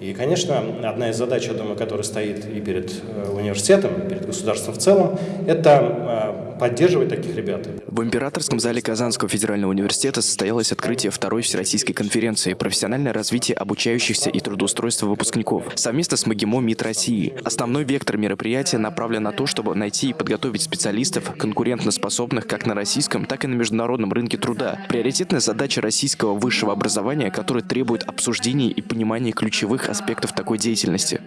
И, конечно, одна из задач, я думаю, которая стоит и перед э, университетом, и перед государством в целом, это э, поддерживать таких ребят. В императорском зале Казанского федерального университета состоялось открытие второй всероссийской конференции «Профессиональное развитие обучающихся и трудоустройство выпускников» совместно с МАГИМО МИД России. Основной вектор мероприятия направлен на то, чтобы найти и подготовить специалистов, конкурентоспособных как на российском, так и на международном рынке труда. Приоритетная задача российского высшего образования, которая требует обсуждения и понимания ключевых аспектов такой деятельности.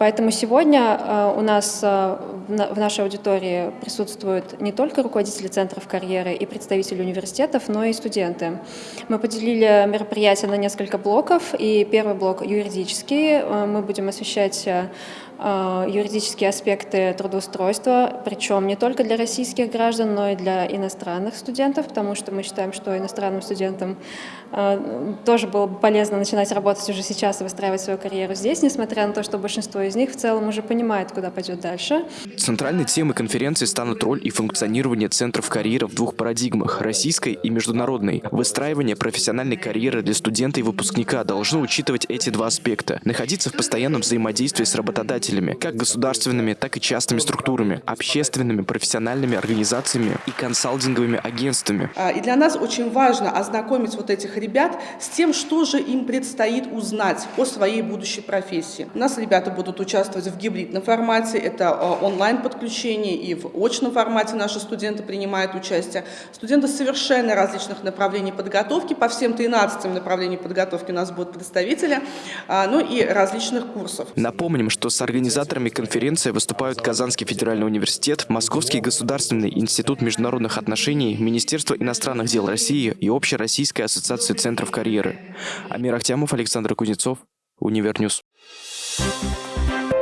Поэтому сегодня э, у нас э, в нашей аудитории присутствуют не только руководители центров карьеры и представители университетов, но и студенты. Мы поделили мероприятие на несколько блоков, и первый блок юридический. Э, мы будем освещать юридические аспекты трудоустройства, причем не только для российских граждан, но и для иностранных студентов, потому что мы считаем, что иностранным студентам тоже было бы полезно начинать работать уже сейчас и выстраивать свою карьеру здесь, несмотря на то, что большинство из них в целом уже понимает, куда пойдет дальше. Центральной темой конференции станут роль и функционирование центров карьеры в двух парадигмах – российской и международной. Выстраивание профессиональной карьеры для студента и выпускника должно учитывать эти два аспекта. Находиться в постоянном взаимодействии с работодателями, как государственными, так и частными структурами, общественными, профессиональными организациями и консалтинговыми агентствами. А, и для нас очень важно ознакомить вот этих ребят с тем, что же им предстоит узнать о своей будущей профессии. У нас ребята будут участвовать в гибридном формате, это а, онлайн-подключение, и в очном формате наши студенты принимают участие. Студенты совершенно различных направлений подготовки, по всем 13 направлениям подготовки у нас будут представители, а, ну и различных курсов. Напомним, что с организаторами конференции выступают Казанский федеральный университет, Московский государственный институт международных отношений, Министерство иностранных дел России и Общероссийская ассоциация центров карьеры. Амир Ахтямов, Александр Кузнецов, Универньюз. Thank you.